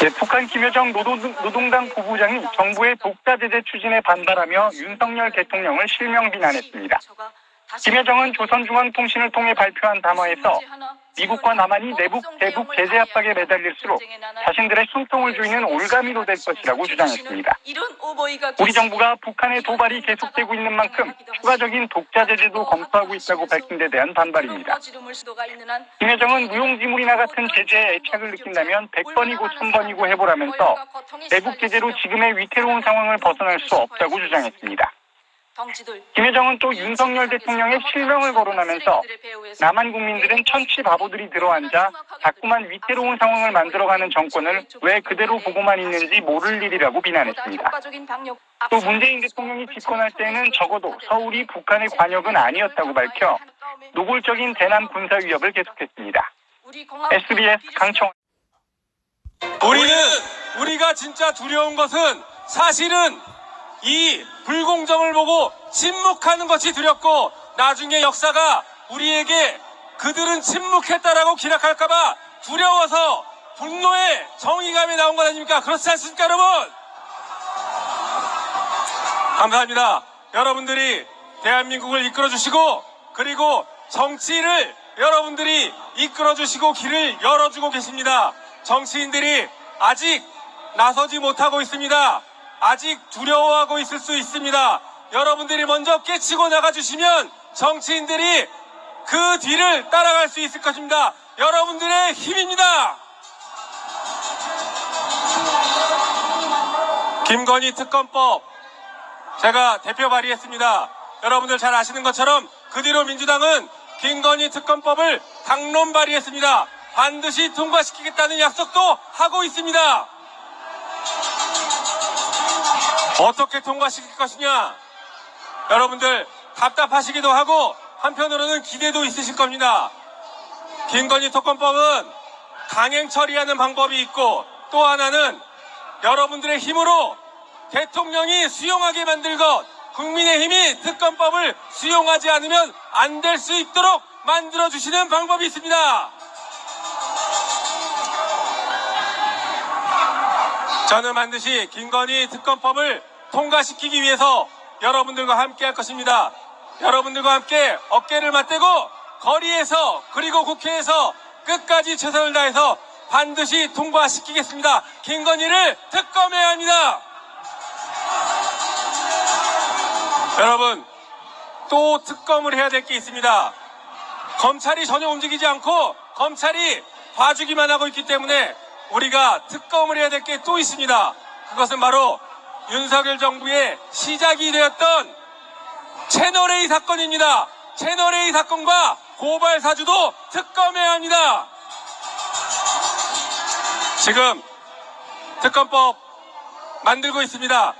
네, 북한 김여정 노동, 노동당 부부장이 정부의 독자 제재 추진에 반발하며 윤석열 대통령을 실명 비난했습니다. 김여정은 조선중앙통신을 통해 발표한 담화에서 미국과 남한이 내북 대북 제재 압박에 매달릴수록 자신들의 숨통을 조이는 올가미로 될 것이라고 주장했습니다. 우리 정부가 북한의 도발이 계속되고 있는 만큼 추가적인 독자 제재도 검토하고 있다고 밝힌 데 대한 반발입니다. 김여정은 무용지물이나 같은 제재에 애착을 느낀다면 100번이고 1000번이고 해보라면서 내북 제재로 지금의 위태로운 상황을 벗어날 수 없다고 주장했습니다. 김여정은 또 윤석열 대통령의 실명을 거론하면서 남한 국민들은 천치 바보들이 들어앉아 자꾸만 위태로운 상황을 만들어가는 정권을 왜 그대로 보고만 있는지 모를 일이라고 비난했습니다. 또 문재인 대통령이 집권할 때는 적어도 서울이 북한의 관역은 아니었다고 밝혀 노골적인 대남 군사 위협을 계속했습니다. SBS 강청 우리는 우리가 진짜 두려운 것은 사실은 이 불공정을 보고 침묵하는 것이 두렵고 나중에 역사가 우리에게 그들은 침묵했다라고 기록할까봐 두려워서 분노의 정의감이 나온 것 아닙니까? 그렇지 않습니까, 여러분? 감사합니다. 여러분들이 대한민국을 이끌어 주시고 그리고 정치를 여러분들이 이끌어 주시고 길을 열어주고 계십니다. 정치인들이 아직 나서지 못하고 있습니다. 아직 두려워하고 있을 수 있습니다. 여러분들이 먼저 깨치고 나가주시면 정치인들이 그 뒤를 따라갈 수 있을 것입니다. 여러분들의 힘입니다. 김건희 특검법 제가 대표 발의했습니다. 여러분들 잘 아시는 것처럼 그 뒤로 민주당은 김건희 특검법을 당론 발의했습니다. 반드시 통과시키겠다는 약속도 하고 있습니다. 어떻게 통과시킬 것이냐? 여러분들 답답하시기도 하고 한편으로는 기대도 있으실 겁니다. 김건희 특검법은 강행 처리하는 방법이 있고 또 하나는 여러분들의 힘으로 대통령이 수용하게 만들 것 국민의힘이 특검법을 수용하지 않으면 안 될 수 있도록 만들어 주시는 방법이 있습니다. 저는 반드시 김건희 특검법을 통과시키기 위해서 여러분들과 함께 할 것입니다. 여러분들과 함께 어깨를 맞대고 거리에서 그리고 국회에서 끝까지 최선을 다해서 반드시 통과시키겠습니다. 김건희를 특검해야 합니다. 여러분, 또 특검을 해야 될 게 있습니다. 검찰이 전혀 움직이지 않고 검찰이 봐주기만 하고 있기 때문에 우리가 특검을 해야 될 게 또 있습니다. 그것은 바로 윤석열 정부의 시작이 되었던 채널A 사건입니다. 채널A 사건과 고발 사주도 특검해야 합니다. 지금 특검법 만들고 있습니다.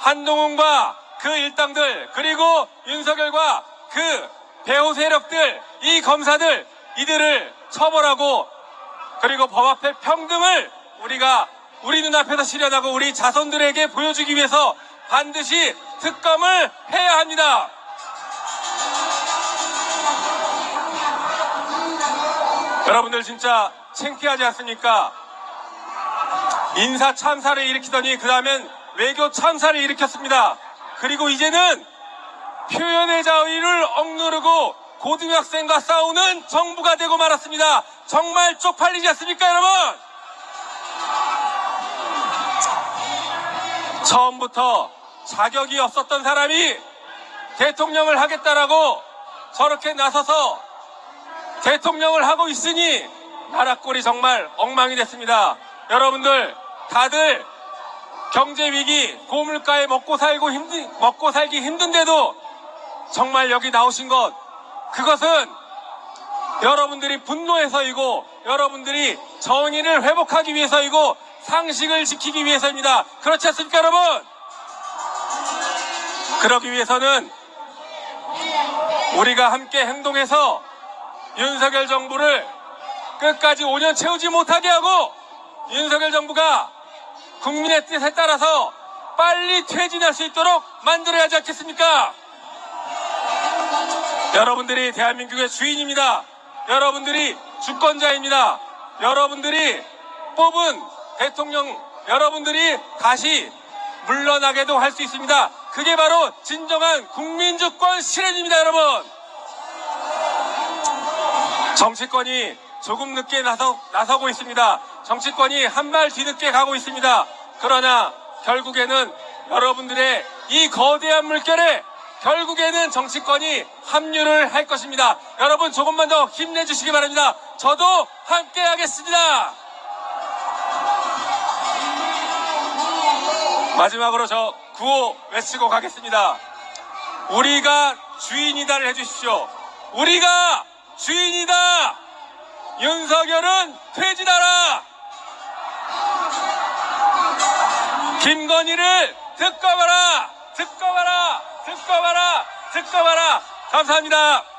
한동훈과 그 일당들 그리고 윤석열과 그 배후 세력들 이 검사들 이들을 처벌하고 그리고 법 앞에 평등을 우리가 우리 눈앞에서 실현하고 우리 자손들에게 보여주기 위해서 반드시 특검을 해야 합니다. 여러분들 진짜 창피하지 않습니까? 인사 참사를 일으키더니 그 다음엔 외교 참사를 일으켰습니다. 그리고 이제는 표현의 자유를 억누르고 고등학생과 싸우는 정부가 되고 말았습니다. 정말 쪽팔리지 않습니까, 여러분? 처음부터 자격이 없었던 사람이 대통령을 하겠다라고 저렇게 나서서 대통령을 하고 있으니 나라 꼴이 정말 엉망이 됐습니다. 여러분들 다들 경제 위기, 고물가에 먹고 살고 힘든 먹고 살기 힘든데도 정말 여기 나오신 것 그것은 여러분들이 분노해서이고 여러분들이 정의를 회복하기 위해서이고 상식을 지키기 위해서입니다. 그렇지 않습니까, 여러분? 그러기 위해서는 우리가 함께 행동해서 윤석열 정부를 끝까지 5년 채우지 못하게 하고 윤석열 정부가 국민의 뜻에 따라서 빨리 퇴진할 수 있도록 만들어야 하지 않겠습니까? 여러분들이 대한민국의 주인입니다. 여러분들이 주권자입니다. 여러분들이 뽑은 대통령 여러분들이 다시 물러나게도 할 수 있습니다. 그게 바로 진정한 국민주권 실현입니다, 여러분. 정치권이 조금 늦게 나서, 나서고 있습니다. 정치권이 한 발 뒤늦게 가고 있습니다. 그러나 결국에는 여러분들의 이 거대한 물결에 결국에는 정치권이 합류를 할 것입니다. 여러분 조금만 더 힘내주시기 바랍니다. 저도 함께 하겠습니다. 마지막으로 저 구호 외치고 가겠습니다. 우리가 주인이다를 해주십시오. 우리가 주인이다! 윤석열은 퇴진하라! 김건희를 특검하라! 특검하라! 특검하라! 특검하라! 감사합니다.